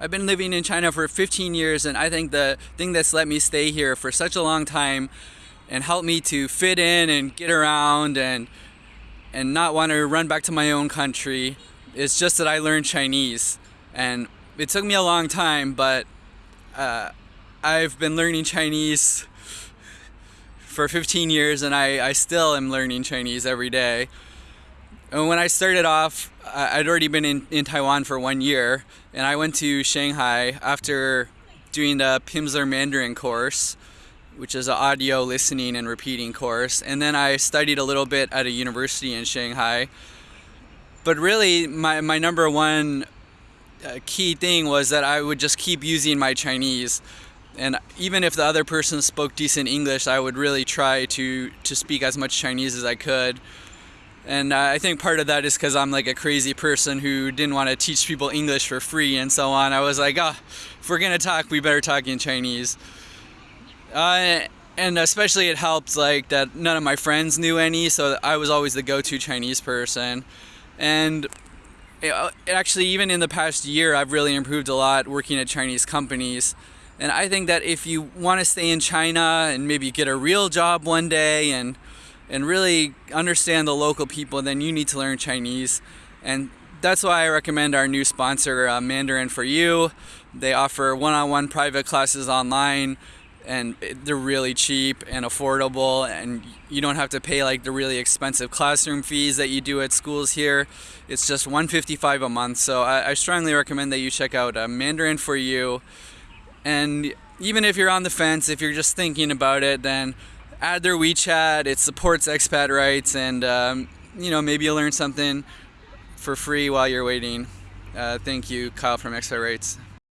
I've been living in China for 15 years, and I think the thing that's let me stay here for such a long time and helped me to fit in and get around and and not want to run back to my own country is just that I learned Chinese. And it took me a long time, but uh, I've been learning Chinese for 15 years, and I, I still am learning Chinese every day. And when I started off, I'd already been in, in Taiwan for one year, and I went to Shanghai after doing the Pimsleur Mandarin course, which is an audio listening and repeating course. And then I studied a little bit at a university in Shanghai. But really, my, my number one uh, key thing was that I would just keep using my Chinese. And even if the other person spoke decent English, I would really try to, to speak as much Chinese as I could and uh, I think part of that is because I'm like a crazy person who didn't want to teach people English for free and so on. I was like, oh, if we're gonna talk, we better talk in Chinese. Uh, and especially it helped like that none of my friends knew any, so I was always the go-to Chinese person. And it, actually, even in the past year, I've really improved a lot working at Chinese companies. And I think that if you want to stay in China and maybe get a real job one day and and really understand the local people, then you need to learn Chinese. And that's why I recommend our new sponsor, uh, Mandarin for You. They offer one on one private classes online, and they're really cheap and affordable, and you don't have to pay like the really expensive classroom fees that you do at schools here. It's just 155 a month. So I, I strongly recommend that you check out uh, Mandarin for You. And even if you're on the fence, if you're just thinking about it, then add their WeChat. It supports expat rights, and um, you know maybe you'll learn something for free while you're waiting. Uh, thank you, Kyle from Expat Rights.